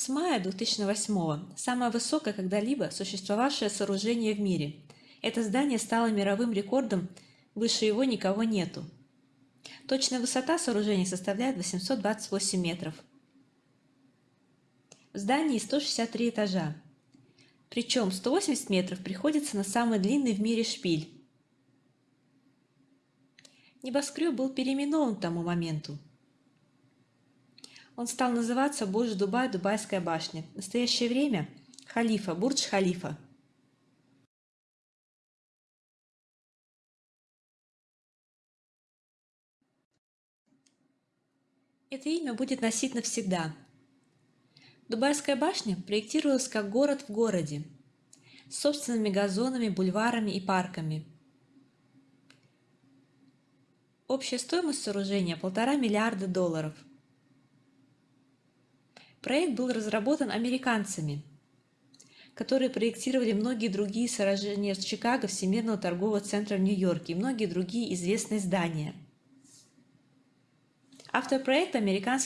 С мая 2008 самое высокое когда-либо существовавшее сооружение в мире. Это здание стало мировым рекордом, выше его никого нету. Точная высота сооружения составляет 828 метров. В здании 163 этажа. Причем 180 метров приходится на самый длинный в мире шпиль. Небоскреб был переименован к тому моменту. Он стал называться Бурдж Дубай, Дубайская башня. В настоящее время – Халифа, Бурдж Халифа. Это имя будет носить навсегда. Дубайская башня проектировалась как город в городе, с собственными газонами, бульварами и парками. Общая стоимость сооружения – полтора миллиарда долларов. Проект был разработан американцами, которые проектировали многие другие сооружения Чикаго, Всемирного торгового центра в Нью-Йорке и многие другие известные здания. Автор проекта – американский